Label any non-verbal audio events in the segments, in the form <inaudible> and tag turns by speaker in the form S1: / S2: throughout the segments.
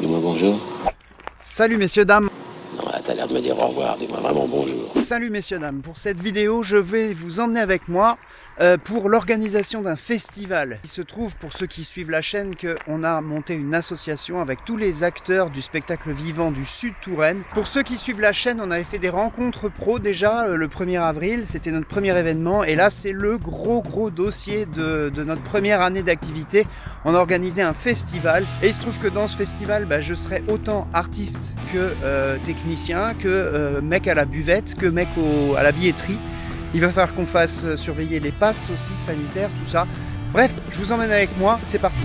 S1: Dis-moi bonjour.
S2: Salut messieurs, dames
S1: Non, là, t'as l'air me dire au revoir. Dis-moi vraiment bonjour.
S2: Salut messieurs, dames Pour cette vidéo, je vais vous emmener avec moi euh, pour l'organisation d'un festival. Il se trouve, pour ceux qui suivent la chaîne, qu'on a monté une association avec tous les acteurs du spectacle vivant du Sud Touraine. Pour ceux qui suivent la chaîne, on avait fait des rencontres pro déjà euh, le 1er avril, c'était notre premier événement, et là c'est le gros gros dossier de, de notre première année d'activité. On a organisé un festival, et il se trouve que dans ce festival, bah, je serai autant artiste que euh, technicien, que euh, mec à la buvette, que mec à la billetterie. Il va falloir qu'on fasse euh, surveiller les passes aussi sanitaires, tout ça. Bref, je vous emmène avec moi, c'est parti.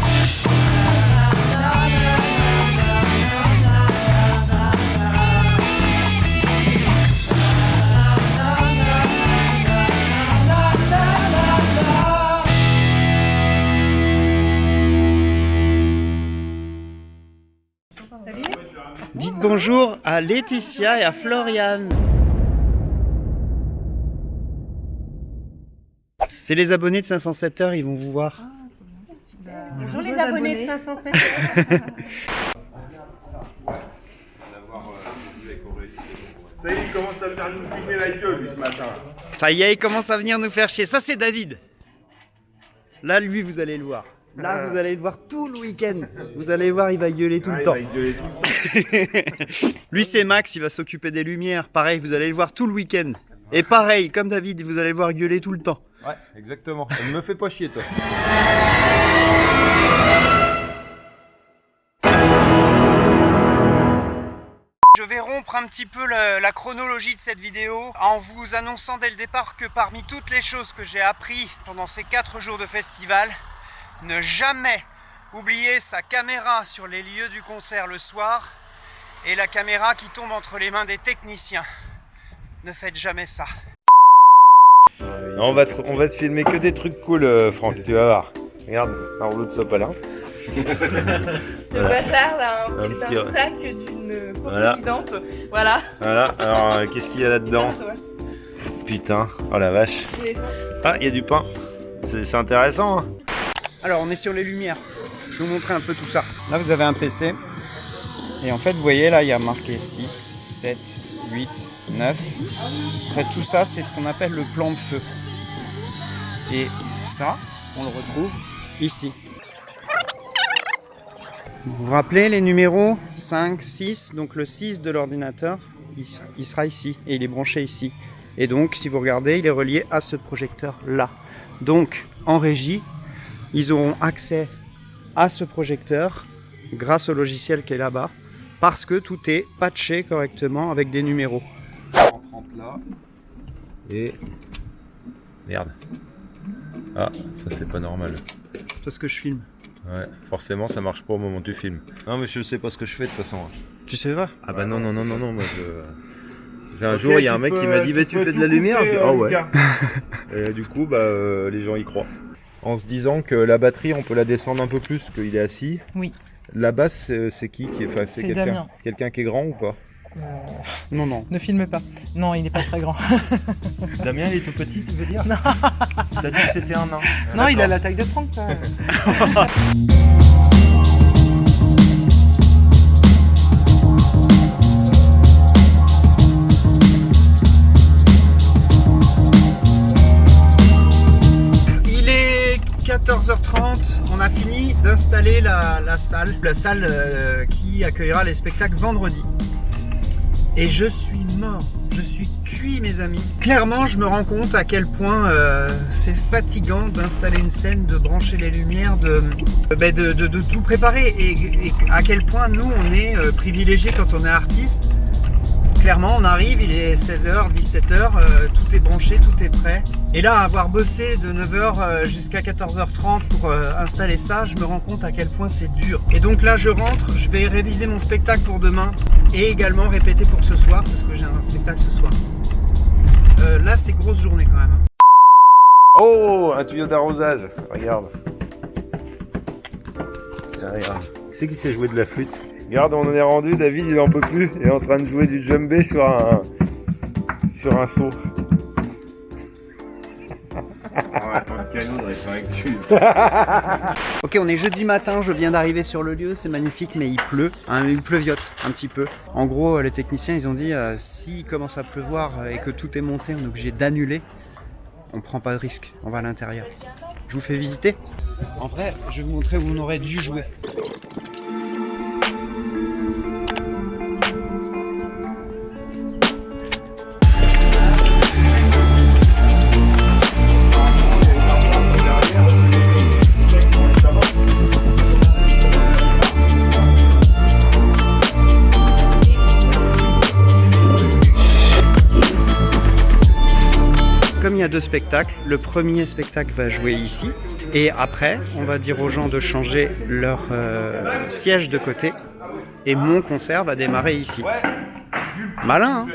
S2: Bonjour à Laetitia et à Floriane. C'est les abonnés de 507 heures, ils vont vous voir.
S3: Bonjour les abonnés de 507.
S4: Ça y est, il commence à venir nous filmer la gueule ce matin.
S2: Ça y est, il commence à venir nous faire chier. Ça, c'est David. Là, lui, vous allez le voir. Là, vous allez le voir tout le week-end. Vous allez voir, il va gueuler tout
S4: Ah,
S2: le
S4: il
S2: temps.
S4: va gueuler tout. <laughs>
S2: Lui, c'est Max, il va s'occuper des lumières. Pareil, vous allez le voir tout le week-end. Et pareil, comme David, vous allez le voir gueuler tout le temps.
S5: Ouais, exactement. Ne me fais pas chier, toi.
S2: Je vais rompre un petit peu le- la chronologie de cette vidéo en vous annonçant dès le départ que parmi toutes les choses que j'ai appris pendant ces 4 jours de festival, ne jamais oublier sa caméra sur les lieux du concert le soir et la caméra qui tombe entre les mains des techniciens. Ne faites jamais ça.
S5: On va, te, on va te filmer que des trucs cool, euh, Franck, tu vas voir. Regarde, un rouleau de sopalin. <laughs>
S3: Le bazar d'un
S5: Un
S3: d'un
S5: petit-
S3: sac d'une
S5: Voilà.
S3: Voilà.
S5: Voilà, alors euh, qu'est-ce qu'il y a là-dedans Putain, oh la vache. Ah, il y a du pain. C'est c'est intéressant, hein
S2: Alors, on est sur les lumières. Je vais vous montrer un peu tout ça. Là, vous avez un PC. Et en fait, vous voyez, là, il y a marqué 6, 7, 8, 9. En fait, tout ça, c'est ce qu'on appelle le plan de feu. Et ça, on le retrouve ici. Vous vous rappelez les numéros 5, 6, donc le 6 de l'ordinateur, il sera- ici et il est branché ici. Et donc, si vous regardez, il est relié à ce projecteur-là. Donc, en régie, ils auront accès à ce projecteur grâce au logiciel qui est là-bas parce que tout est patché correctement avec des numéros.
S5: 30 là. Et. Merde. Ah, ça c'est pas normal.
S2: Parce que je filme.
S5: Ouais, forcément ça marche pas au moment où tu filmes. Non, mais je sais pas ce que je fais de toute façon.
S2: Tu sais pas
S5: Ah bah non, non, non, non, non, moi je. J'ai un jour, il y a un mec qui m'a dit, bah tu fais de la lumière Je dis,
S4: euh,
S5: ah ouais. Et du coup, bah, euh, les gens y croient. En se disant que la batterie, on peut la descendre un peu plus qu'il est assis.
S6: Oui.
S5: La basse, c'est qui qui est, enfin, c'est quelqu'un,
S6: Damien.
S5: quelqu'un qui est grand ou pas?
S2: Non, non.
S6: Ne filme pas. Non, il n'est pas très grand. <laughs>
S5: Damien, il est tout petit, tu veux dire? Non. T'as dit que c'était un nain.
S6: non, il a la taille de Franck. <laughs>
S2: d'installer la, salle, la salle euh, qui accueillera les spectacles vendredi. Et je suis mort, je suis cuit mes amis. Clairement je me rends compte à quel point euh, c'est fatigant d'installer une scène, de brancher les lumières, de, euh, ben, tout préparer et, à quel point nous on est privilégiés quand on est artiste. Clairement, on arrive, il est 16h, 17h, euh, tout est branché, tout est prêt. Et là, avoir bossé de 9h euh, jusqu'à 14h30 pour euh, installer ça, je me rends compte à quel point c'est dur. Et donc là, je rentre, je vais réviser mon spectacle pour demain et également répéter pour ce soir parce que j'ai un spectacle ce soir. Là, c'est grosse journée quand même.
S5: Oh, un tuyau d'arrosage. Regarde. C'est qui sait jouer de la flûte? Regarde, on en est rendu. David, il en peut plus. Il est en train de jouer du djembé sur un sur un seau. <laughs>
S2: Ok, on est jeudi matin, je viens d'arriver sur le lieu, c'est magnifique, mais il pleut, hein, il pleuviote un petit peu. En gros, les techniciens, ils ont dit, euh, s'il commence à pleuvoir et que tout est monté, on est obligé d'annuler. On prend pas de risque, on va à l'intérieur. Je vous fais visiter. En vrai, je vais vous montrer où on aurait dû jouer. Comme il y a deux spectacles, le premier spectacle va jouer ici et après on va dire aux gens de changer leur euh, siège de côté et mon concert va démarrer ici. Malin hein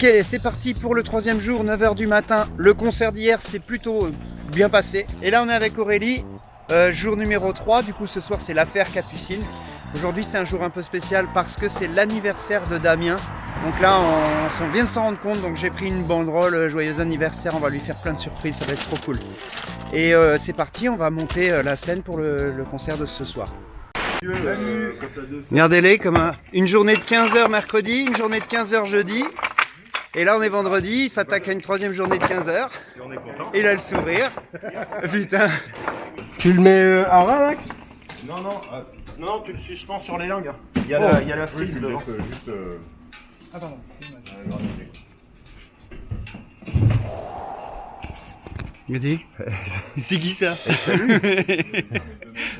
S2: Ok, c'est parti pour le troisième jour, 9h du matin. Le concert d'hier s'est plutôt euh, bien passé. Et là, on est avec Aurélie, euh, jour numéro 3. Du coup, ce soir, c'est l'affaire Capucine. Aujourd'hui, c'est un jour un peu spécial parce que c'est l'anniversaire de Damien. Donc là, on, vient de s'en rendre compte. Donc j'ai pris une banderole, euh, joyeux anniversaire. On va lui faire plein de surprises, ça va être trop cool. Et c'est parti, on va monter la scène pour le, concert de ce soir. Regardez-les comme un- une journée de 15h mercredi, une journée de 15h jeudi. Et là, on est vendredi, il s'attaque à une troisième journée de 15h. Il a le sourire. Putain.
S4: Tu le mets euh, à ras, Max?
S5: Non, non, euh, non, tu le suspends sur les langues. Il y a, la, il y a la frise devant.
S4: juste. euh,
S2: Regardez. <laughs> C'est qui ça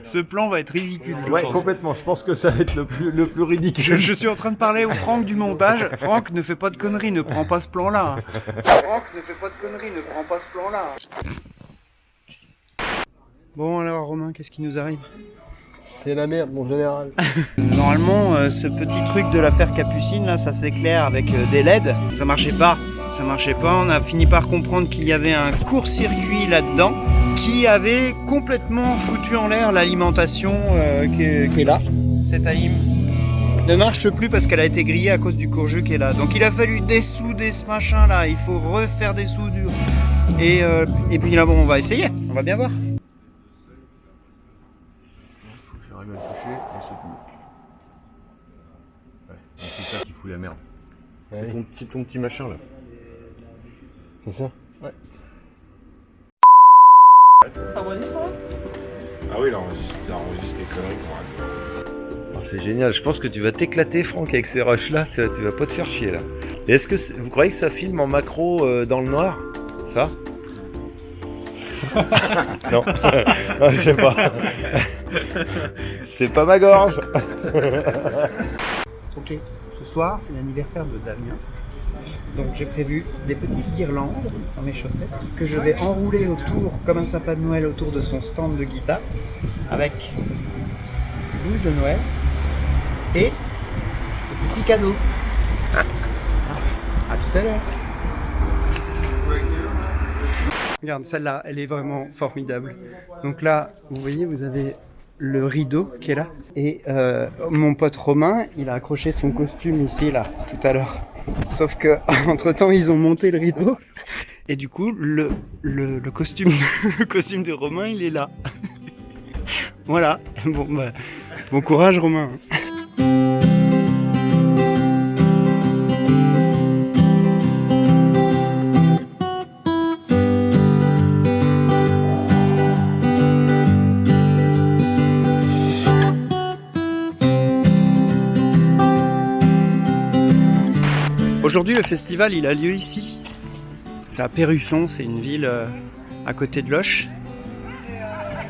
S2: Ce plan va être ridicule.
S5: Ouais, complètement. Je pense que ça va être le plus, le plus
S2: Je,
S5: ridicule.
S2: je suis en train de parler au Franck du montage. Franck, ne fais pas de conneries, ne prends pas ce plan-là. Franck, ne fais pas de conneries, ne prends pas ce plan-là. Bon alors Romain, qu'est-ce qui nous arrive
S4: C'est la merde, mon général. <laughs>
S2: Normalement, euh, ce petit truc de l'affaire Capucine, là, ça s'éclaire avec euh, des LED. Ça marchait pas. Ça marchait pas. On a fini par comprendre qu'il y avait un court-circuit là-dedans qui avait complètement foutu en l'air l'alimentation euh, qui, est, qui est là. Cette AIM ne marche plus parce qu'elle a été grillée à cause du courgeux qui est là. Donc il a fallu dessouder ce machin là. Il faut refaire des soudures. Et, euh, et puis là, bon, on va essayer. On va bien voir.
S5: J'arrive à le toucher, on se Ouais, c'est ça qui fout la merde. C'est ton petit, ton petit machin là.
S4: C'est ça
S3: Ça enregistre, hein
S4: Ah oui, là, on enregistre les conneries pour
S5: Oh, c'est génial, je pense que tu vas t'éclater Franck avec ces rushs là, tu, vas- tu vas pas te faire chier là. Et est-ce que vous croyez que ça filme en macro euh, dans le noir? Ça? <laughs> Non, <laughs> Ah, je sais pas. <laughs> c'est pas ma gorge.
S2: Ok, ce soir c'est l'anniversaire de Damien. Donc j'ai prévu des petites guirlandes dans mes chaussettes que je vais enrouler autour, comme un sapin de Noël, autour de son stand de guitare avec boule de Noël et des petits cadeaux. Ah, à tout à l'heure. Regarde, celle-là, elle est vraiment formidable. Donc là, vous voyez, vous avez le rideau qui est là. Et euh, mon pote Romain, il a accroché son costume ici, là, tout à l'heure. Sauf que, <laughs> entre temps, ils ont monté le rideau. Et du coup, le, le, costume, <laughs> le costume de Romain, il est là. <laughs> voilà. Bon, bah, bon courage, Romain. Aujourd'hui, le festival, il a lieu ici. C'est à Perrusson, c'est une ville euh, à côté de Loche.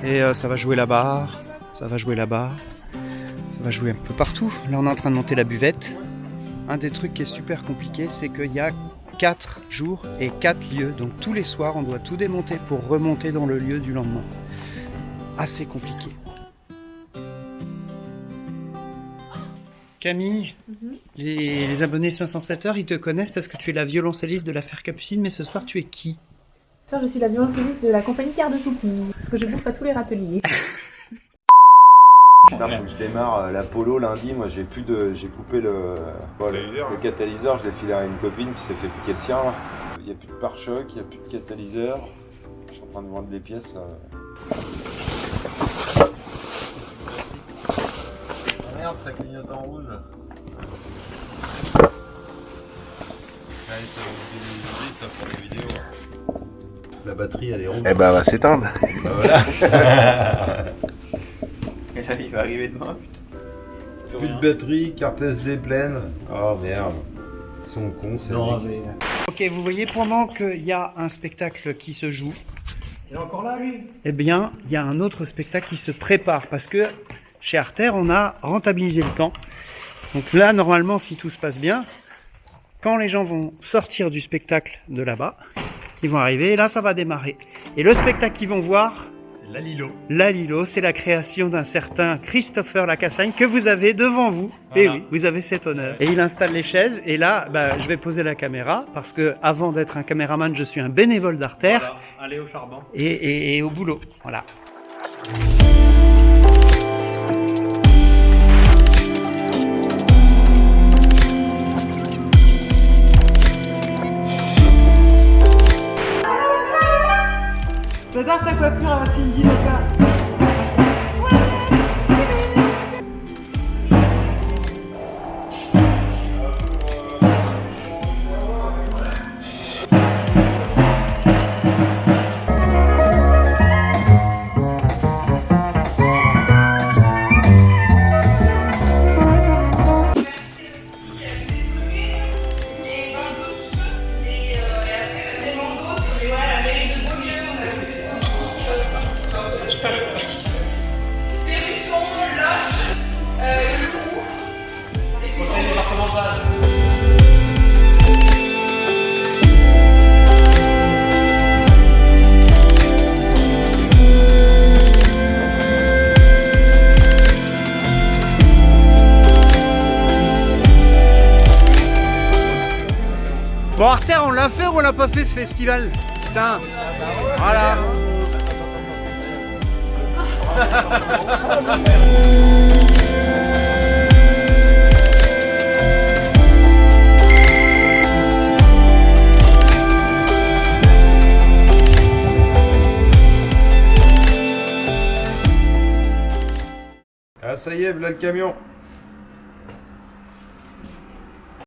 S2: Et euh, ça va jouer là-bas, ça va jouer là-bas, ça va jouer un peu partout. Là, on est en train de monter la buvette. Un des trucs qui est super compliqué, c'est qu'il y a 4 jours et 4 lieux. Donc tous les soirs, on doit tout démonter pour remonter dans le lieu du lendemain. Assez compliqué. Camille, les, les abonnés 507 heures, ils te connaissent parce que tu es la violoncelliste de l'affaire Capucine, mais ce soir tu es qui?
S3: Ça, je suis la violoncelliste de la compagnie Quart de. Parce que je bouffe à tous les râteliers.
S5: Putain, faut que je démarre euh, la polo lundi. Moi, j'ai plus de. J'ai coupé le. bon, le,
S4: Catalyseur.
S5: le catalyseur, je l'ai filé à une copine qui s'est fait piquer le sien. là. Il n'y a plus de pare-choc, il n'y a plus de catalyseur. Je suis en train de vendre les pièces. là. Ah merde, ça clignote en rouge. Allez, ça va ça pour les vidéos. La batterie, elle est rouge.
S4: Eh ben, va s'éteindre. <laughs>
S5: Bah voilà. Et là, il va arriver demain, putain. Plus de batterie, carte SD pleine. Oh merde. Ils sont cons, c'est
S2: Ok, vous voyez, pendant qu'il y a un spectacle qui se joue,
S6: Il est encore là, lui?
S2: eh bien, il y a un autre spectacle qui se prépare parce que chez Arter, on a rentabilisé le temps. Donc là, normalement, si tout se passe bien, quand les gens vont sortir du spectacle de là-bas, ils vont arriver et là, ça va démarrer. Et le spectacle qu'ils vont voir,
S6: La Lilo.
S2: La Lilo, c'est la création d'un certain Christopher Lacassagne que vous avez devant vous. Et
S6: Voilà.
S2: oui, vous avez cet honneur. Et il installe les chaises et là, bah, je vais poser la caméra parce que avant d'être un caméraman, je suis un bénévole d'Arter
S6: Voilà, allez au charbon.
S2: et, et- et au boulot. Voilà.
S6: J'adore ta coiffure à Cindy Loca.
S2: Fait ou on l'a pas fait ce festival Putain. Voilà.
S5: Ah, ça y est, là le camion.